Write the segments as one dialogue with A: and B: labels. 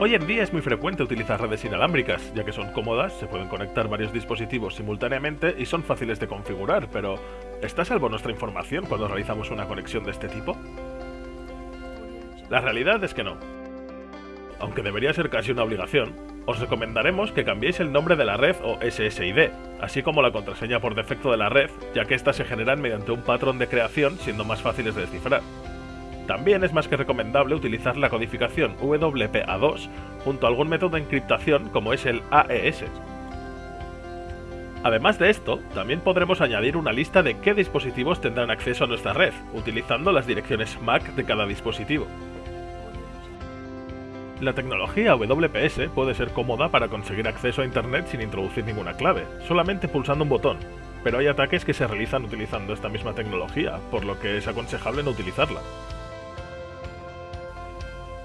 A: Hoy en día es muy frecuente utilizar redes inalámbricas, ya que son cómodas, se pueden conectar varios dispositivos simultáneamente y son fáciles de configurar, pero ¿está a salvo nuestra información cuando realizamos una conexión de este tipo? La realidad es que no. Aunque debería ser casi una obligación, os recomendaremos que cambiéis el nombre de la red o SSID, así como la contraseña por defecto de la red, ya que éstas se generan mediante un patrón de creación siendo más fáciles de descifrar. También es más que recomendable utilizar la codificación WPA2 junto a algún método de encriptación como es el AES. Además de esto, también podremos añadir una lista de qué dispositivos tendrán acceso a nuestra red, utilizando las direcciones MAC de cada dispositivo. La tecnología WPS puede ser cómoda para conseguir acceso a Internet sin introducir ninguna clave, solamente pulsando un botón, pero hay ataques que se realizan utilizando esta misma tecnología, por lo que es aconsejable no utilizarla.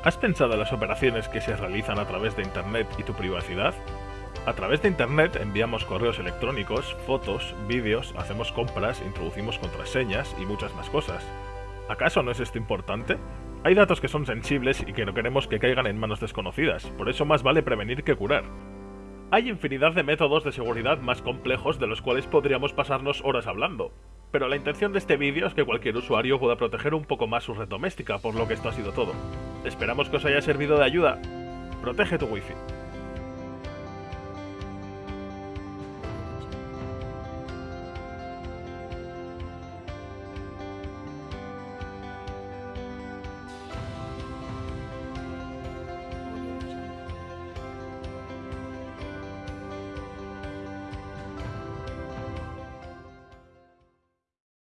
A: ¿Has pensado en las operaciones que se realizan a través de Internet y tu privacidad? A través de Internet enviamos correos electrónicos, fotos, vídeos, hacemos compras, introducimos contraseñas y muchas más cosas. ¿Acaso no es esto importante? Hay datos que son sensibles y que no queremos que caigan en manos desconocidas, por eso más vale prevenir que curar. Hay infinidad de métodos de seguridad más complejos de los cuales podríamos pasarnos horas hablando, pero la intención de este vídeo es que cualquier usuario pueda proteger un poco más su red doméstica, por lo que esto ha sido todo. Esperamos que os haya servido de ayuda. Protege tu wifi.